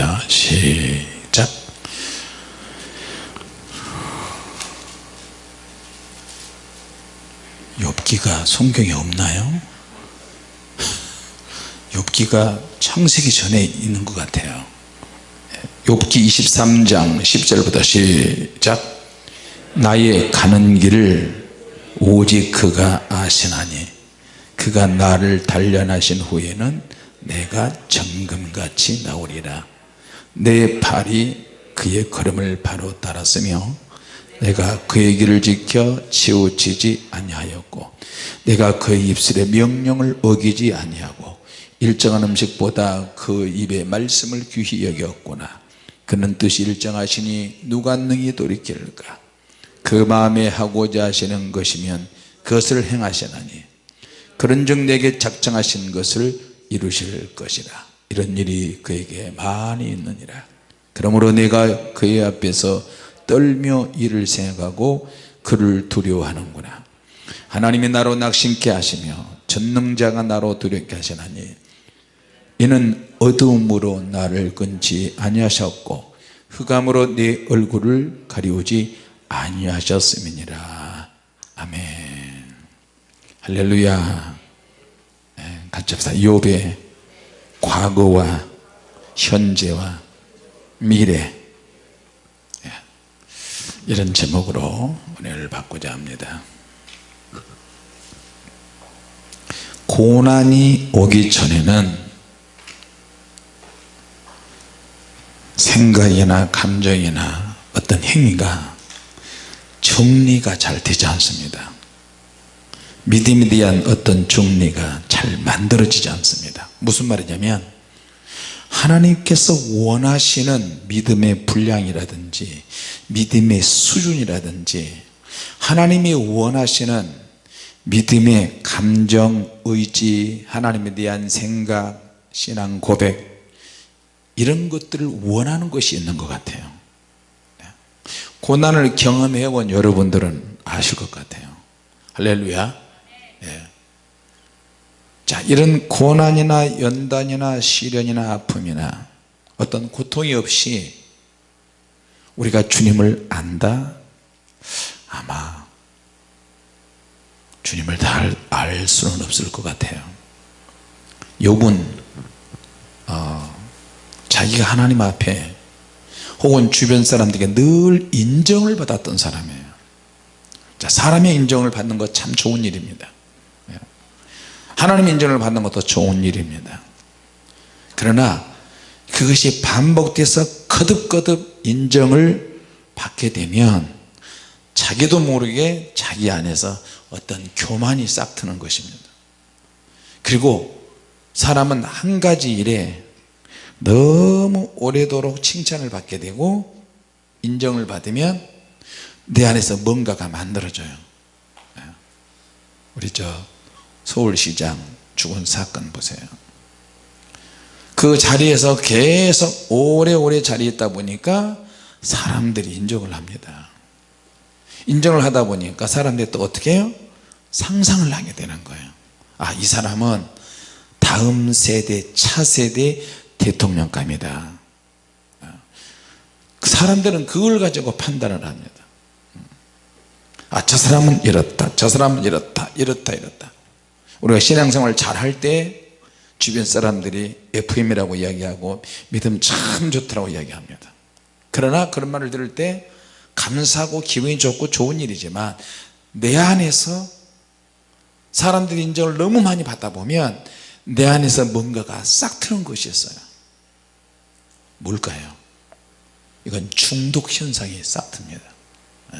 합니다. 시작. 욥기가 성경에 없나요? 욥기가 창세기 전에 있는 것 같아요. 욥기 23장 10절부터 시작. 나의 가는 길을 오직 그가 아시나니 그가 나를 단련하신 후에는 내가 정금같이 나오리라 내 발이 그의 걸음을 바로 따랐으며 내가 그의 길을 지켜 치우치지 아니하였고 내가 그의 입술의 명령을 어기지 아니하고 일정한 음식보다 그 입의 말씀을 귀히 여겼구나. 그는 뜻이 일정하시니 누가 능히 돌이킬까? 그 마음에 하고자 하시는 것이면 그것을 행하시나니 그런즉 내게 작정하신 것을 이루실 것이라 이런 일이 그에게 많이 있느니라. 그러므로 내가 그의 앞에서 떨며 이를 생각하고 그를 두려워하는구나. 하나님이 나로 낙심케 하시며 전능자가 나로 두렵게 하시나니 이는 어두움으로 나를 끊지 아니하셨고 흑암으로 내 얼굴을 가리우지 아니하셨음이니라. 아멘. 할렐루야. 네, 같이 합시다. 욥의 과거와 현재와 미래. 예, 이런 제목으로 은혜를 받고자 합니다. 고난이 오기 전에는 생각이나 감정이나 어떤 행위가 정리가 잘 되지 않습니다 믿음에 대한 어떤 정리가 잘 만들어지지 않습니다. 무슨 말이냐면 하나님께서 원하시는 믿음의 분량이라든지 믿음의 수준이라든지 하나님이 원하시는 믿음의 감정, 의지, 하나님에 대한 생각, 신앙 고백 이런 것들을 원하는 것이 있는 것 같아요. 고난을 경험해 본 여러분들은 아실 것 같아요. 할렐루야 예. 자 이런 고난이나 연단이나 시련이나 아픔이나 어떤 고통이 없이 우리가 주님을 안다 아마 주님을 다 알 수는 없을 것 같아요 욥은 어, 자기가 하나님 앞에 혹은 주변 사람들에게 늘 인정을 받았던 사람이에요 자, 사람의 인정을 받는 것 참 좋은 일입니다 예. 하나님의 인정을 받는 것도 좋은 일입니다. 그러나 그것이 반복돼서 거듭거듭 인정을 받게 되면 자기도 모르게 자기 안에서 어떤 교만이 싹 트는 것입니다. 그리고 사람은 한 가지 일에 너무 오래도록 칭찬을 받게 되고 인정을 받으면 내 안에서 뭔가가 만들어져요. 네. 우리 저 서울시장 죽은 사건 보세요. 그 자리에서 계속 오래오래 자리에 있다 보니까 사람들이 인정을 합니다. 인정을 하다 보니까 사람들이 또 어떻게 해요? 상상을 하게 되는 거예요. 아 이 사람은 다음 세대 차세대 대통령감이다. 그 사람들은 그걸 가지고 판단을 합니다. 아 저 사람은 이렇다 저 사람은 이렇다 이렇다 이렇다 우리가 신앙생활 잘할 때 주변 사람들이 FM이라고 이야기하고 믿음 참 좋더라고 이야기합니다 그러나 그런 말을 들을 때 감사하고 기분이 좋고 좋은 일이지만 내 안에서 사람들이 인정을 너무 많이 받다 보면 내 안에서 뭔가가 싹 트는 것이 있어요 뭘까요? 이건 중독 현상이 싹 듭니다 예.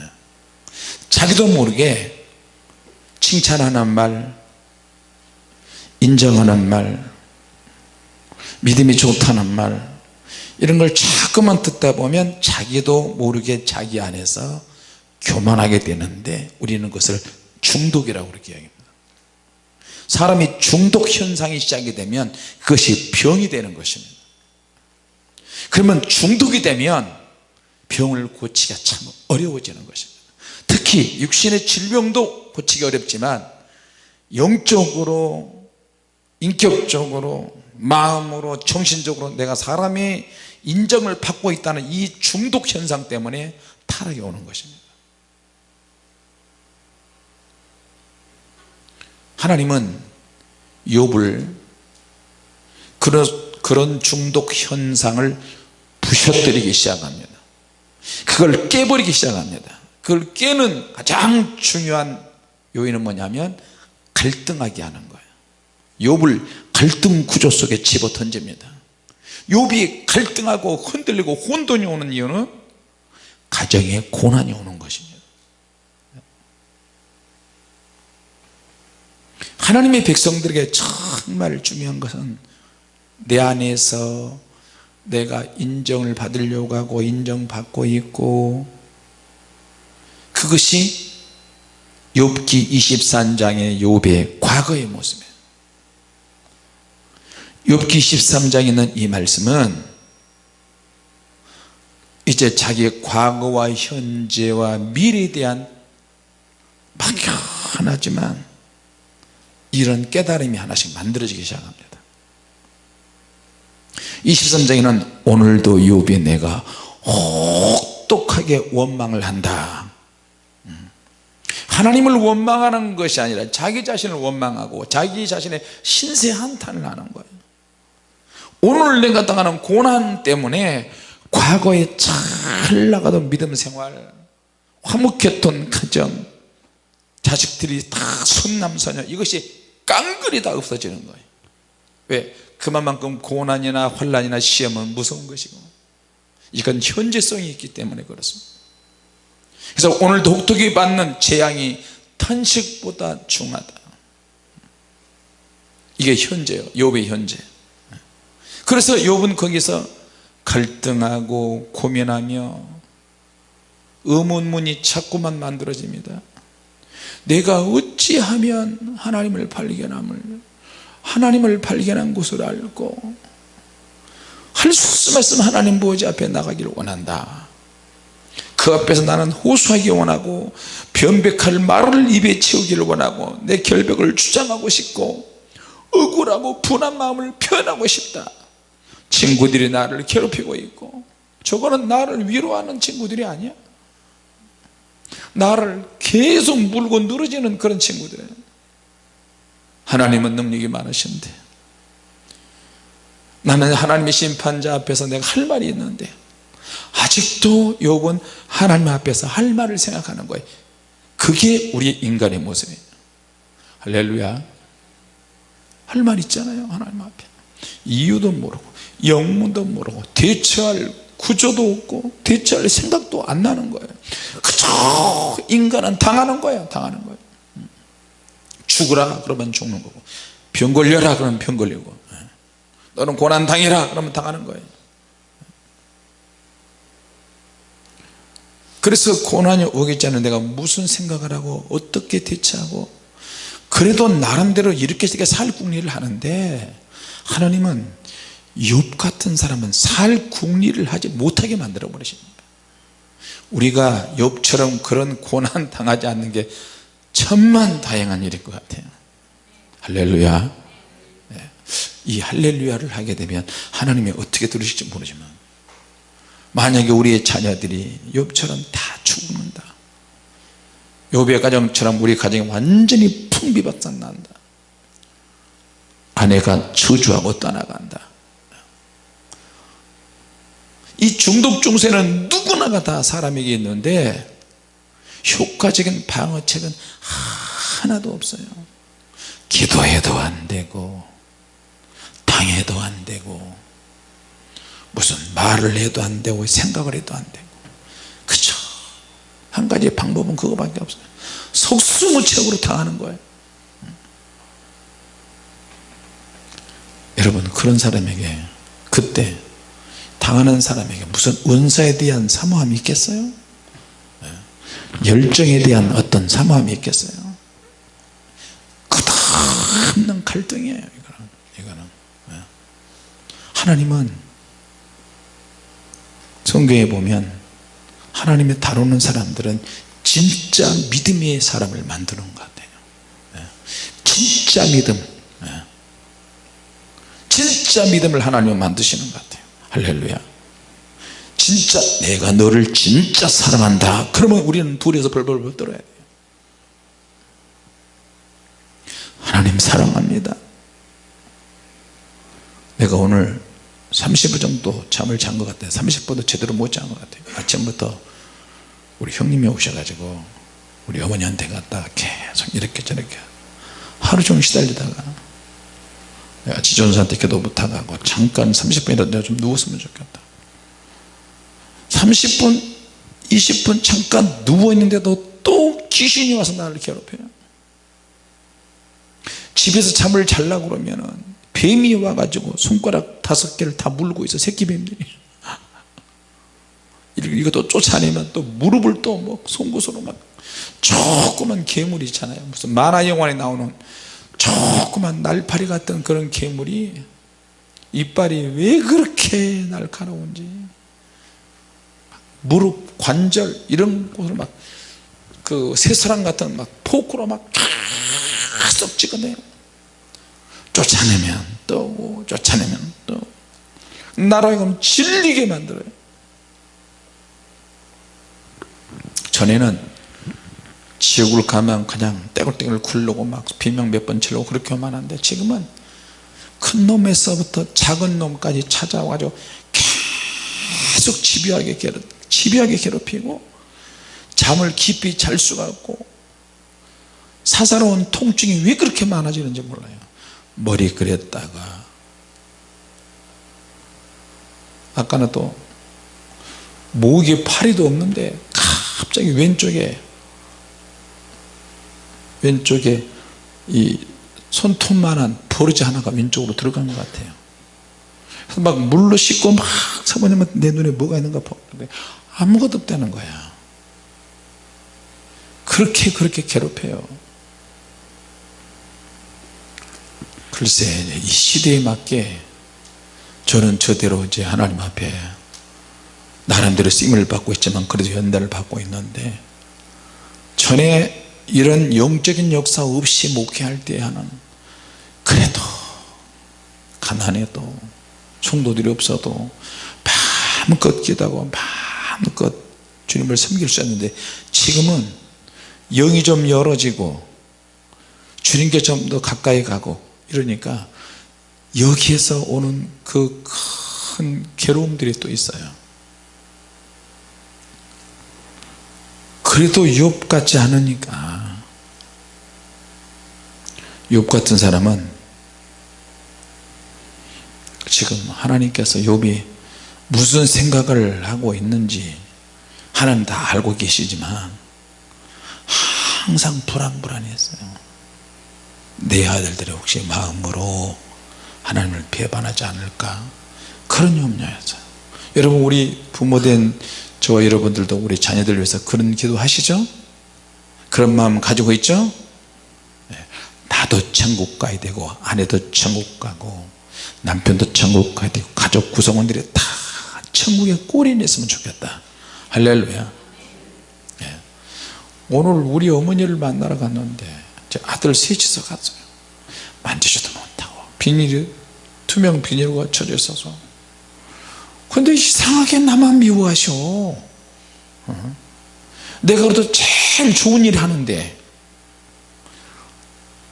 자기도 모르게 칭찬하는 말 인정하는 말 믿음이 좋다는 말 이런 걸 자꾸만 듣다 보면 자기도 모르게 자기 안에서 교만하게 되는데 우리는 그것을 중독이라고 그렇게 이야기합니다. 사람이 중독 현상이 시작이 되면 그것이 병이 되는 것입니다. 그러면 중독이 되면 병을 고치기가 참 어려워지는 것입니다. 특히 육신의 질병도 고치기 어렵지만 영적으로 인격적으로 마음으로 정신적으로 내가 사람이 인정을 받고 있다는 이 중독 현상 때문에 타락이 오는 것입니다. 하나님은 욥을 그런, 그런 중독 현상을 부셔뜨리기 시작합니다. 그걸 깨버리기 시작합니다. 그걸 깨는 가장 중요한 요인은 뭐냐면 갈등하게 하는 욥을 갈등 구조 속에 집어 던집니다. 욥이 갈등하고 흔들리고 혼돈이 오는 이유는 가정에 고난이 오는 것입니다. 하나님의 백성들에게 정말 중요한 것은 내 안에서 내가 인정을 받으려고 하고 인정받고 있고 그것이 욥기 23장의 욥의 과거의 모습이에요 욥기 13장에 있는 이 말씀은 이제 자기의 과거와 현재와 미래에 대한 막연하지만 이런 깨달음이 하나씩 만들어지기 시작합니다. 23장에는 오늘도 욥이 내가 혹독하게 원망을 한다. 음. 하나님을 원망하는 것이 아니라 자기 자신을 원망하고 자기 자신의 신세 한탄을 하는 거예요 오늘 내가 당하는 고난 때문에 과거에 잘 나가던 믿음 생활 화목했던 가정 자식들이 다 손남소녀 이것이 깡그리 다 없어지는 거예요. 왜? 그만큼 고난이나 환란이나 시험은 무서운 것이고 이건 현재성이 있기 때문에 그렇습니다. 그래서 오늘 독특히 받는 재앙이 탄식보다 중하다. 이게 현재예요. 욥의 현재 그래서 욥은 거기서 갈등하고 고민하며 의문문이 자꾸만 만들어집니다. 내가 어찌하면 하나님을 발견함을 하나님을 발견한 곳을 알고 할 수 없음 하나님 보호자 앞에 나가기를 원한다. 그 앞에서 나는 호소하기 원하고 변백할 말을 입에 채우기를 원하고 내 결백을 주장하고 싶고 억울하고 분한 마음을 표현하고 싶다 친구들이 나를 괴롭히고 있고 저거는 나를 위로하는 친구들이 아니야. 나를 계속 물고 늘어지는 그런 친구들. 하나님은 능력이 많으신데 나는 하나님의 심판자 앞에서 내가 할 말이 있는데 아직도 욥은 하나님 앞에서 할 말을 생각하는 거예요. 그게 우리 인간의 모습이에요. 할렐루야. 할 말 있잖아요 하나님 앞에. 이유도 모르고 영문도 모르고 대처할 구조도 없고 대처할 생각도 안 나는 거예요. 그저 인간은 당하는 거예요. 당하는 거예요. 죽으라 그러면 죽는 거고 병 걸려라 그러면 병 걸리고 너는 고난 당해라 그러면 당하는 거예요. 그래서 고난이 않은 내가 무슨 생각을 하고 어떻게 대처하고 그래도 나름대로 이렇게 살 궁리를 하는데 하나님은 욥 같은 사람은 살 궁리를 하지 못하게 만들어 버리십니다. 우리가 욥처럼 그런 고난 당하지 않는 게 천만 다행한 일일 것 같아요. 할렐루야. 네. 이 할렐루야를 하게 되면 하나님이 어떻게 들으실지 모르지만 만약에 우리의 자녀들이 욥처럼 다 죽는다. 욥의 가정처럼 우리 가정이 완전히 풍비박산 난다. 아내가 저주하고 떠나간다 이 중독 중세는 누구나가 다 사람에게 있는데 효과적인 방어책은 하나도 없어요. 기도해도 안 되고 당해도 안 되고 무슨 말을 해도 안 되고 생각을 해도 안 되고. 그쵸? 한 가지 방법은 그거밖에 없어요. 속수무책으로 당하는 거예요. 여러분 그런 사람에게 그때 당하는 사람에게 무슨 은사에 대한 사모함이 있겠어요? 열정에 대한 어떤 사모함이 있겠어요 끝없는 갈등이에요 이거는, 이거는. 예. 하나님은 성경에 보면 하나님의 다루는 사람들은 진짜 믿음의 사람을 만드는 것 같아요 예. 진짜 믿음 예. 진짜 믿음을 하나님은 만드시는 것 같아요 할렐루야. 진짜 내가 너를 진짜 사랑한다. 그러면 우리는 둘이서 벌벌벌 떨어야 돼요. 하나님 사랑합니다. 내가 오늘 30분 정도 잠을 잔 것 같아요. 30분도 제대로 못 잔 것 같아요. 아침부터 우리 형님이 오셔가지고 우리 어머니한테 갔다가 계속 이렇게 저렇게 하루 종일 시달리다가 지존사한테 기도 부탁하고 잠깐 30분이라도 내가 좀 누웠으면 좋겠다. 30분 20분 잠깐 누워있는데도 또 귀신이 와서 나를 괴롭혀요 집에서 잠을 잘라고 그러면은 뱀이 와가지고 손가락 다섯 개를 다 물고 있어 새끼뱀들이. 이것도 쫓아내면 또 무릎을 또뭐 송곳으로 막 조그만 괴물이 있잖아요. 무슨 만화 영화에 나오는 조그만 날파리 같은 그런 괴물이 이빨이 왜 그렇게 날카로운지 무릎 관절 이런 곳을 막 그 새사람 같은 막 포크로 막 계속 찍어내요. 쫓아내면 또 쫓아내면 또 나라가 질리게 만들어요. 전에는 지옥을 가면 그냥 떼굴떼굴 굴르고 막 비명 몇 번 치려고 그렇게 하는데 지금은 큰 놈에서부터 작은 놈까지 찾아와가지고 계속 집요하게 괴롭, 집요하게 괴롭히고 잠을 깊이 잘 수가 없고 사사로운 통증이 왜 그렇게 많아지는지 몰라요. 머리 그렸다가. 아까는 또 목에 파리도 없는데 갑자기 왼쪽에 왼쪽에 이 손톱만한 버르지 하나가 왼쪽으로 들어간 것 같아요. 그래서 막 물로 씻고 막 사모님은 내 눈에 뭐가 있는가 보는데 아무것도 없다는 거야. 그렇게 그렇게 괴롭혀요. 글쎄 이 시대에 맞게 저는 저대로 이제 하나님 앞에 나름대로 쓰임을 받고 있지만 그래도 연단을 받고 있는데 전에 이런 영적인 역사 없이 목회할 때 하는 그래도 가난해도 성도들이 없어도 마음껏 기도하고 마음껏 주님을 섬길 수 있는데 지금은 영이 좀 열어지고 주님께 좀 더 가까이 가고 이러니까 여기에서 오는 그 큰 괴로움들이 또 있어요 그래도 욥 같지 않으니까. 욥 같은 사람은 지금 하나님께서 욥이 무슨 생각을 하고 있는지 하나님 다 알고 계시지만 항상 불안불안했어요. 내 아들들이 혹시 마음으로 하나님을 배반하지 않을까? 그런 염려였어요. 여러분 우리 부모된 저와 여러분들도 우리 자녀들 위해서 그런 기도 하시죠? 그런 마음 가지고 있죠? 네. 나도 천국 가야 되고 아내도 천국 가고 남편도 천국 가야 되고 가족 구성원들이 다 천국에 꼴이 냈으면 좋겠다. 할렐루야. 네. 오늘 우리 어머니를 만나러 갔는데 제 아들 셋이서 갔어요. 만지지도 못하고 비닐이 투명 비닐과 쳐져 있어서 근데 이상하게 나만 미워하셔. 어? 내가 그래도 제일 좋은 일 하는데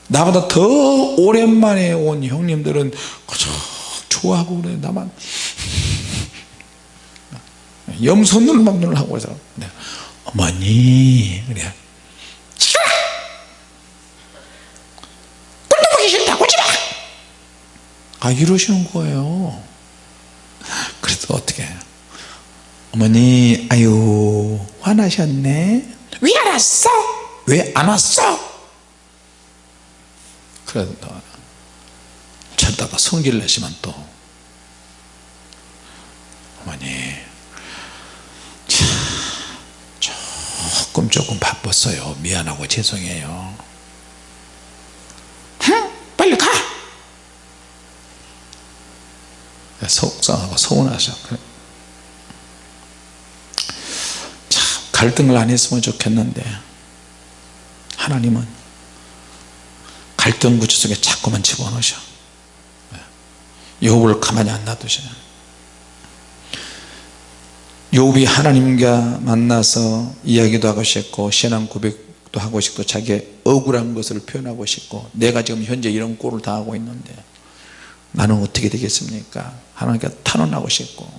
나보다 더 오랜만에 온 형님들은 그저 좋아하고 그래 나만. 염소눈을 막 눈을 하고 그래서 어머니 그래. 꿀떡보기 싫다 오지마 아 이러시는 거예요 그래서 어떻게? 어머니 아유 화나셨네. 왜 안 왔어? 왜 안 왔어? 그래도 저다가 성질을 내시면 또. 어머니 참 조금 조금 바빴어요. 미안하고 죄송해요 응? 빨리 가 속상하고 서운하셔 참 갈등을 안 했으면 좋겠는데. 하나님은 갈등 구조 속에 자꾸만 집어넣으셔. 욥을 가만히 안 놔두셔요 욥이 하나님과 만나서 이야기도 하고 싶고 신앙 고백도 하고 싶고 자기의 억울한 것을 표현하고 싶고 내가 지금 현재 이런 꼴을 당하고 있는데 나는 어떻게 되겠습니까 하나님께 탄원하고 싶고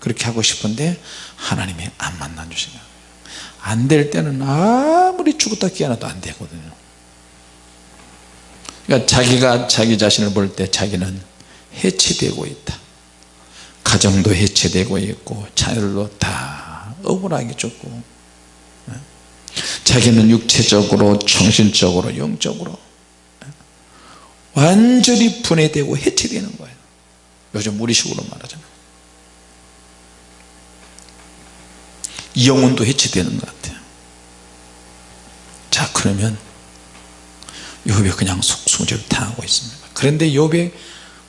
그렇게 하고 싶은데 하나님이 안 만나 주시는 거예요 안 될 때는 아무리 죽었다 깨어나도 안 되거든요 그러니까 자기가 자기 자신을 볼 때 자기는 해체되고 있다 가정도 해체되고 있고 자녀들도 다 억울하게 죽고 예. 자기는 육체적으로 정신적으로 영적으로 예. 완전히 분해되고 해체되는 거예요. 요즘 우리식으로 말하잖아요 영혼도 해체되는 것 같아요. 자 그러면 욥이 그냥 속수무죄를 당하고 있습니다. 그런데 욥의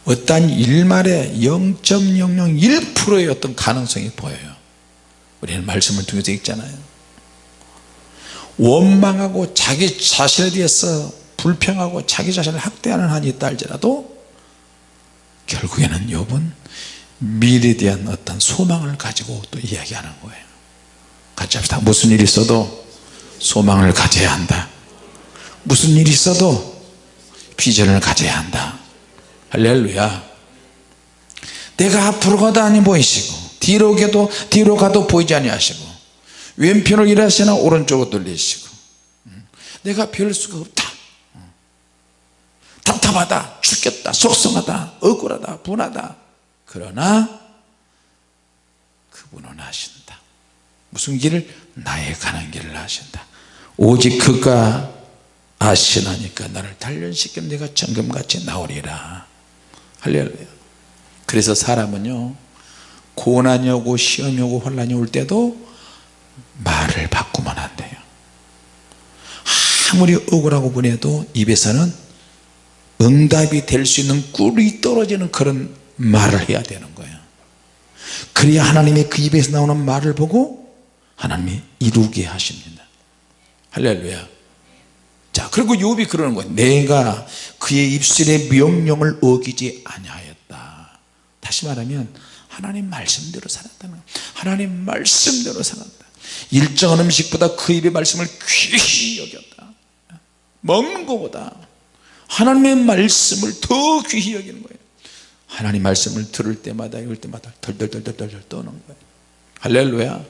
어떠한 일말에 0.001%의 어떤 가능성이 보여요. 우리는 말씀을 통해서 읽잖아요. 원망하고 자기 자신에 대해서 불평하고 자기 자신을 학대하는 한이 있다 할지라도 결국에는 욥은 미래에 대한 어떤 소망을 가지고 또 이야기하는 거예요 같이 합시다 무슨 일이 있어도 소망을 가져야 한다 무슨 일이 있어도 비전을 가져야 한다 할렐루야 내가 앞으로 가도 아니 보이시고 뒤로 가도 뒤로 가도 보이지 아니하시고 왼편을 일하시나 오른쪽으로 돌리시고 음. 내가 별 수가 없다 음. 답답하다 죽겠다 속상하다 억울하다 분하다. 그러나 그분은 하신다. 무슨 길을? 나의 가는 길을 하신다. 오직 그가 아시나니까 나를 단련시키면 내가 정금같이 나오리라. 할렐루야. 그래서 사람은요 고난이 오고 시험이 오고 혼란이 올 때도 말을 바꾸면 안 돼요. 아무리 억울하고 분해도 입에서는 응답이 될 수 있는 꿀이 떨어지는 그런 말을 해야 되는 거예요. 그래야 하나님이 그 입에서 나오는 말을 보고 하나님이 이루게 하십니다. 할렐루야. 자 그리고 욥이 그러는 거예요. 내가 그의 입술의 명령을 어기지 아니하였다. 다시 말하면 하나님 말씀대로 살았다는 거예요. 하나님 말씀대로 살았다. 일정한 음식보다 그 입의 말씀을 귀히 여겼다. 먹는 것보다 하나님의 말씀을 더 귀히 여기는 거예요. 하나님 말씀을 들을 때마다 읽을 때마다 덜덜덜덜덜 떠는 거예요. 할렐루야.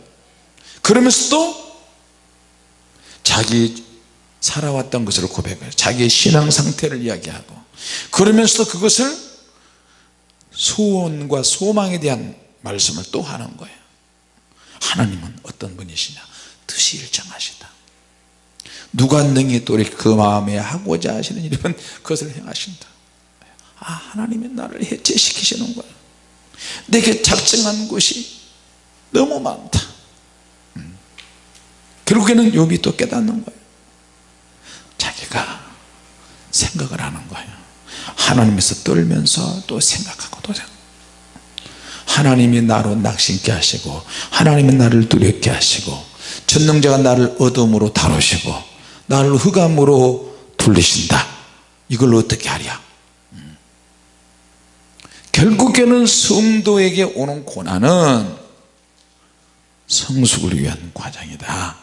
그러면서도 자기 살아왔던 것을 고백해요. 자기의 신앙 상태를 이야기하고. 그러면서도 그것을 소원과 소망에 대한 말씀을 또 하는 거예요. 하나님은 어떤 분이시냐? 뜻이 일정하시다 누가 능히 또 그 마음에 하고자 하시는 일이면 그것을 행하신다. 아 하나님이 나를 해체시키시는 거야. 내게 작정한 것이 너무 많다. 음. 결국에는 욥이 또 깨닫는 거예요 자기가 생각을 하는 거예요 하나님에서 떨면서 또 생각하고 또 하나님이 나로 낙심케 하시고 하나님은 나를 두렵게 하시고 전능자가 나를 어둠으로 다루시고 나를 흑암으로 돌리신다. 이걸 어떻게 하랴? 음. 결국에는 성도에게 오는 고난은 성숙을 위한 과정이다.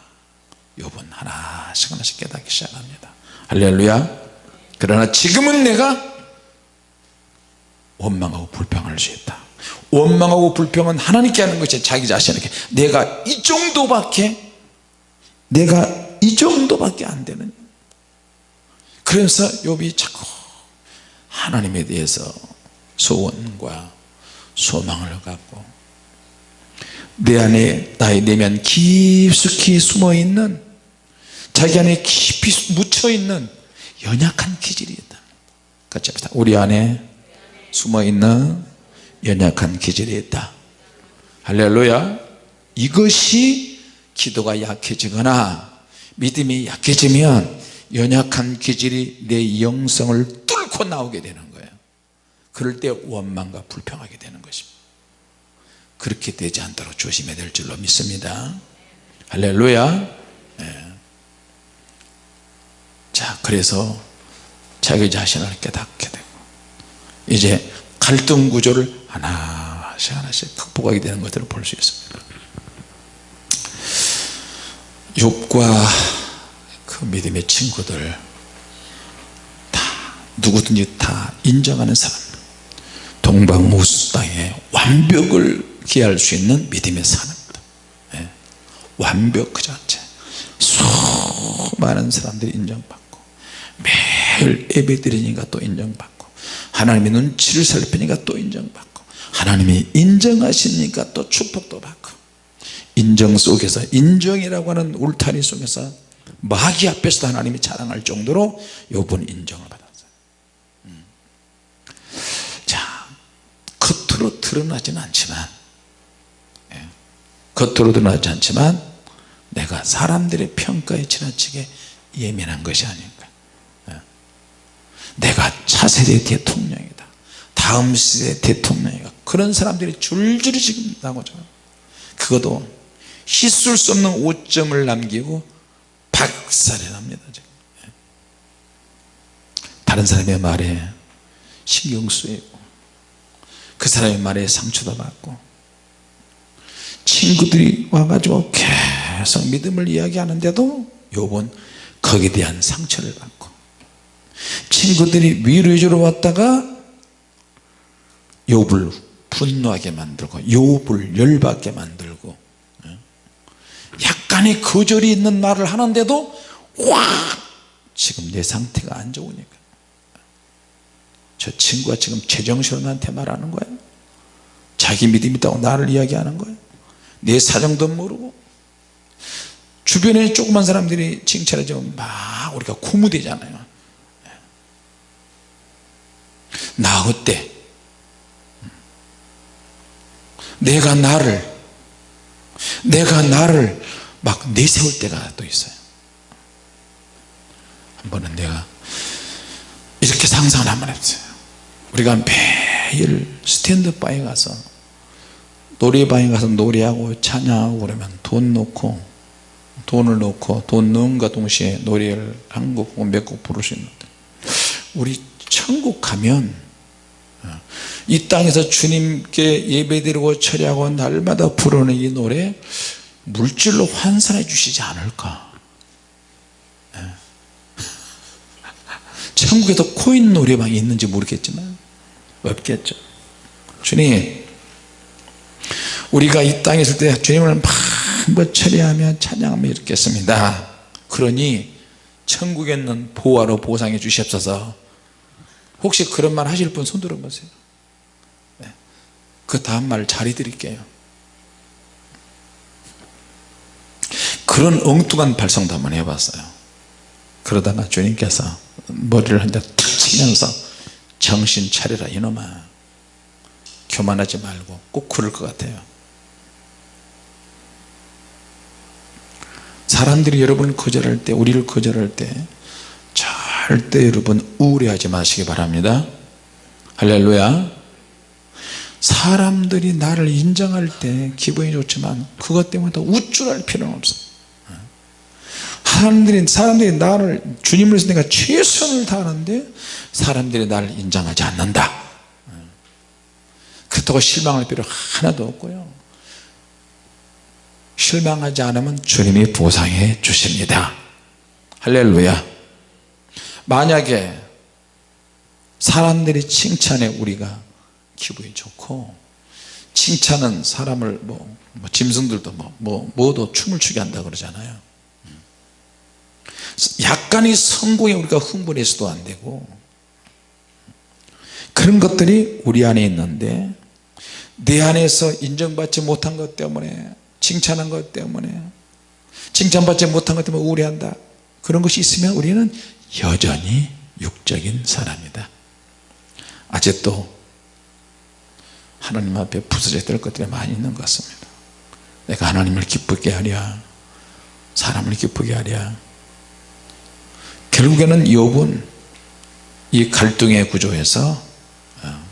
요번 하나씩 하나씩 깨닫기 시작합니다. 할렐루야. 그러나 지금은 내가 원망하고 불평할 수 있다. 원망하고 불평은 하나님께 하는 것이 자기 자신에게. 내가 이 정도밖에 내가 이 정도밖에 안 되는. 그래서 욥이 자꾸 하나님에 대해서 소원과 소망을 갖고 내 안에 나의 내면 깊숙이 숨어있는 자기 안에 깊이 묻혀있는 연약한 기질이 있다. 같이 합시다. 우리 안에 숨어있는 연약한 기질이 있다. 할렐루야. 이것이 기도가 약해지거나 믿음이 약해지면 연약한 기질이 내 영성을 뚫고 나오게 되는 거예요. 그럴 때 원망과 불평하게 되는 것입니다. 그렇게 되지 않도록 조심해야 될 줄로 믿습니다. 할렐루야. 자 그래서 자기 자신을 깨닫게 되고 이제 갈등 구조를 하나씩 하나씩 극복하게 되는 것들을 볼 수 있습니다 욥과 그 믿음의 친구들 다 누구든지 다 인정하는 사람. 동방우수 땅에 완벽을 기할 수 있는 믿음의 사람입니다. 예. 완벽 그 자체. 수많은 사람들이 인정받고 매일 예배 드리니까 또 인정받고 하나님의 눈치를 살피니까 또 인정받고 하나님이 인정하시니까 또 축복도 받고 인정 속에서 인정이라고 하는 울타리 속에서 마귀 앞에서도 하나님이 자랑할 정도로 요번 인정을 받았어요 음. 자 겉으로 드러나지는 않지만 예. 겉으로 드러나지 않지만 내가 사람들의 평가에 지나치게 예민한 것이 아닌가 예. 내가 차세대 대통령이다 다음 세대 대통령이다 그런 사람들이 줄줄이 지금 나오죠 그것도 씻을 수 없는 오점을 남기고 박살이 납니다. 다른 사람의 말에 신경 쓰이고 그 사람의 말에 상처도 받고 친구들이 와가지고 계속 믿음을 이야기하는데도 요번 거기에 대한 상처를 받고 친구들이 위로해 주러 왔다가 욥을 분노하게 만들고 욥을 열받게 만들고 약간의 거절이 있는 말을 하는데도 와 지금 내 상태가 안 좋으니까. 저 친구가 지금 제정신으로 나한테 말하는 거야. 자기 믿음 있다고 나를 이야기하는 거야. 내 사정도 모르고. 주변에 조그만 사람들이 칭찬해주면 막 우리가 고무되잖아요. 나 어때? 내가 나를 내가 나를 막 내세울 때가 또 있어요. 한 번은 내가 이렇게 상상을 한 번 했어요. 우리가 매일 스탠드바에 가서 노래방에 가서 노래하고 찬양하고 그러면 돈 넣고 돈을 넣고 돈 넣은과 동시에 노래를 한 곡 몇곡 부를 수 있는데 우리 천국 가면 어, 이 땅에서 주님께 예배드리고 처리하고 날마다 부르는 이 노래 물질로 환산해 주시지 않을까 예. 천국에도 코인 노래방이 있는지 모르겠지만 없겠죠 주님 우리가 이 땅에 있을 때 주님을 막뭐 처리하며 찬양하며 이렇겠습니다 그러니 천국에 있는 보화로 보상해 주시옵소서 혹시 그런 말 하실 분 손 들어보세요 네. 그 다음 말잘 해드릴게요. 그런 엉뚱한 발성도 한번 해봤어요. 그러다가 주님께서 머리를 한 대 탁 치면서 정신 차려라 이놈아. 교만하지 말고 꼭 그럴 것 같아요. 사람들이 여러분을 거절할 때 우리를 거절할 때 절대 여러분 우울해하지 마시기 바랍니다. 할렐루야 사람들이 나를 인정할 때 기분이 좋지만 그것 때문에 더 우쭐할 필요는 없어 사람들이, 사람들이 나를 주님을 내가 최선을 다하는데 사람들이 나를 인정하지 않는다. 그렇다고 실망할 필요 하나도 없고요. 실망하지 않으면 주님이 보상해 주십니다. 할렐루야. 만약에 사람들이 칭찬해 우리가 기분이 좋고 칭찬은 사람을 뭐, 뭐 짐승들도 뭐, 뭐 뭐도 춤을 추게 한다 그러잖아요. 약간의 성공에 우리가 흥분해서도 안 되고 그런 것들이 우리 안에 있는데 내 안에서 인정받지 못한 것 때문에 칭찬한 것 때문에 칭찬받지 못한 것 때문에 우울해한다. 그런 것이 있으면 우리는 여전히 육적인 사람이다. 아직도 하나님 앞에 부서져야 될 것들이 많이 있는 것 같습니다. 내가 하나님을 기쁘게 하랴 사람을 기쁘게 하랴. 결국에는 욥은 이 갈등의 구조에서 어,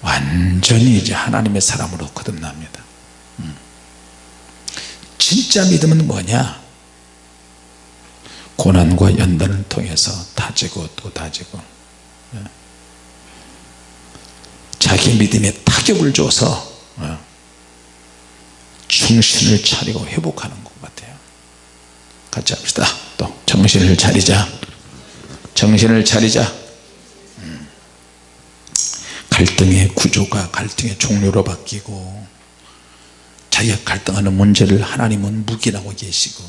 완전히 이제 하나님의 사람으로 거듭납니다. 음. 진짜 믿음은 뭐냐? 고난과 연단을 통해서 다지고 또 다지고. 예. 자기 믿음에 타격을 줘서 어, 정신을 차리고 회복하는 것 같아요 같이 합시다 또 정신을 차리자 정신을 차리자 음. 갈등의 구조가 갈등의 종류로 바뀌고 자기가 갈등하는 문제를 하나님은 묵인하고 계시고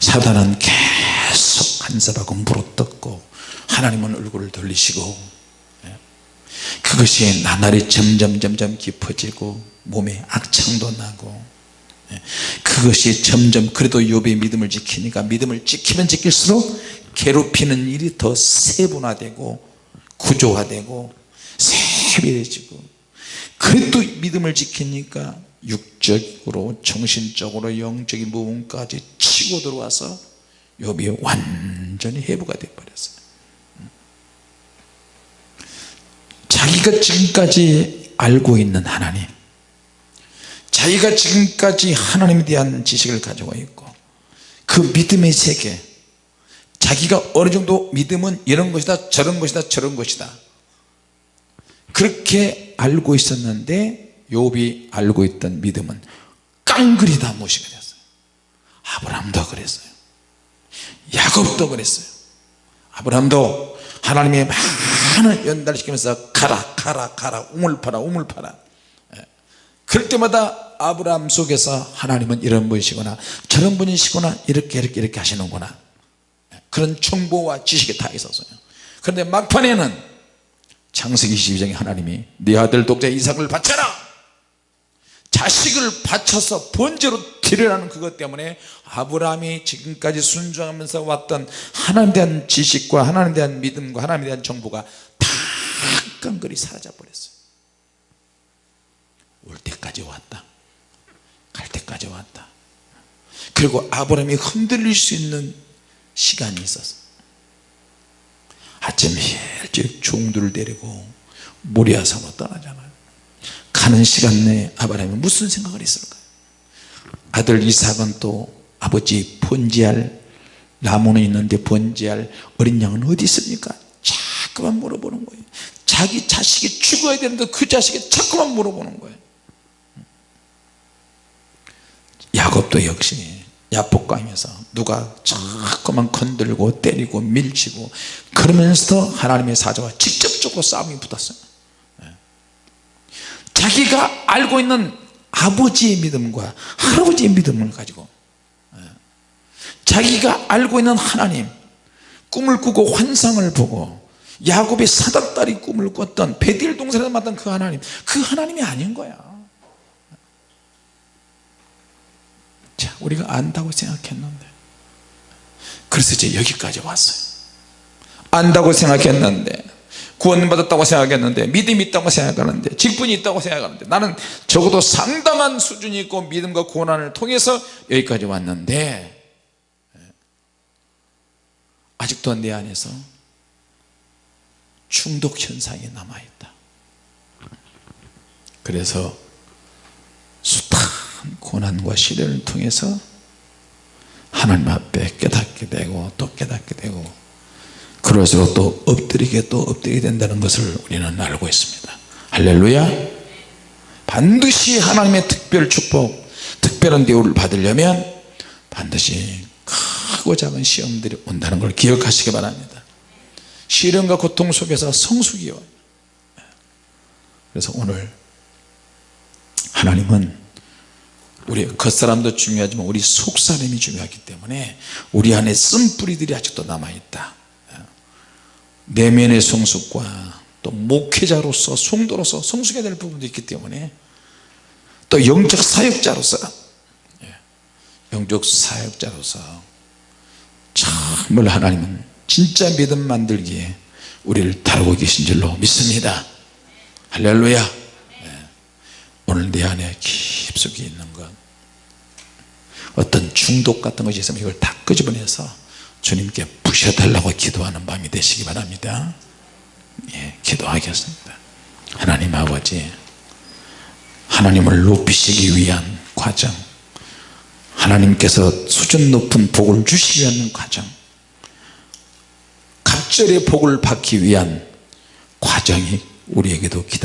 사단은 계속 간섭하고 물어뜯고 하나님은 얼굴을 돌리시고 예. 그것이 나날이 점점 점점 깊어지고 몸에 악창도 나고 예. 그것이 점점 그래도 욥의 믿음을 지키니까 믿음을 지키면 지킬수록 괴롭히는 일이 더 세분화되고 구조화되고 세밀해지고 그래도 믿음을 지키니까 육적으로 정신적으로 영적인 부분까지 치고 들어와서 욥이 완전히 해부가 되어 버렸어요 자기가 지금까지 알고 있는 하나님 자기가 지금까지 하나님에 대한 지식을 가지고 있고 그 믿음의 세계 자기가 어느 정도 믿음은 이런 것이다 저런 것이다 저런 것이다. 그렇게 알고 있었는데 욥이 알고 있던 믿음은 깡그리 다 무시가 됐어요. 아브라함도 그랬어요. 야곱도 그랬어요. 아브라함도 하나님의 많은 연달을 시키면서 가라 가라 가라 우물 파라 우물 파라. 예. 그럴 때마다 아브라함 속에서 하나님은 이런 분이시구나. 저런 분이시구나. 이렇게 이렇게 이렇게 하시는구나. 예. 그런 정보와 지식이 다 있었어요. 그런데 막판에는 창세기 22장에 하나님이 네 아들 독자 이삭을 바쳐라! 자식을 바쳐서 번제로 드리라는 그것 때문에 아브라함이 지금까지 순종하면서 왔던 하나님에 대한 지식과 하나님에 대한 믿음과 하나님에 대한 정보가 다 깡그리 사라져 버렸어요. 올 때까지 왔다. 갈 때까지 왔다. 그리고 아브라함이 흔들릴 수 있는 시간이 있었어. 아침 일찍 종들을 데리고 모리아 산으로 떠나잖아요. 가는 시간 내에 아브라함이 무슨 생각을 했을까요 아들 이삭은 또 아버지 번지할 나무는 있는데 번지할 어린 양은 어디 있습니까? 자꾸만 물어보는 거예요 자기 자식이 죽어야 되는데 그 자식이 자꾸만 물어보는 거예요. 야곱도 역시 야복강에서 누가 자꾸만 건들고 때리고 밀치고 그러면서도 하나님의 사자와 직접적으로 싸움이 붙었어요. 자기가 알고 있는 아버지의 믿음과 할아버지의 믿음을 가지고 예. 자기가 알고 있는 하나님 꿈을 꾸고 환상을 보고 야곱의 사닥다리 꿈을 꿨던 베딜 동산에서 만난 그 하나님 그 하나님이 아닌 거야. 자 우리가 안다고 생각했는데. 그래서 이제 여기까지 왔어요. 안다고 생각했는데 구원받았다고 생각했는데 믿음이 있다고 생각하는데 직분이 있다고 생각하는데 나는 적어도 상당한 수준이 있고 믿음과 고난을 통해서 여기까지 왔는데 아직도 내 안에서 중독 현상이 남아있다. 그래서 숱한 고난과 시련을 통해서 하나님 앞에 깨닫게 되고 또 깨닫게 되고 그럴수록 또 엎드리게 또 엎드리게 된다는 것을 우리는 알고 있습니다. 할렐루야! 반드시 하나님의 특별 축복 특별한 대우를 받으려면 반드시 크고 작은 시험들이 온다는 걸 기억하시기 바랍니다 시련과 고통 속에서 성숙이 와요. 그래서 오늘 하나님은 우리 겉사람도 중요하지만 우리 속사람이 중요하기 때문에 우리 안에 쓴뿌리들이 아직도 남아있다. 내면의 성숙과 또 목회자로서 성도로서 성숙해야 될 부분도 있기 때문에 또 영적 사역자로서 예, 영적 사역자로서 정말 하나님은 진짜 믿음 만들기에 우리를 다루고 계신 줄로 믿습니다. 할렐루야. 예, 오늘 내 안에 깊숙이 있는 것 어떤 중독 같은 것이 있으면 이걸 다 끄집어내서 주님께 부셔달라고 기도하는 밤이 되시기 바랍니다. 예, 기도하겠습니다. 하나님 아버지 하나님을 높이시기 위한 과정 하나님께서 수준 높은 복을 주시기 위한 과정 갑절의 복을 받기 위한 과정이 우리에게도 기다립니다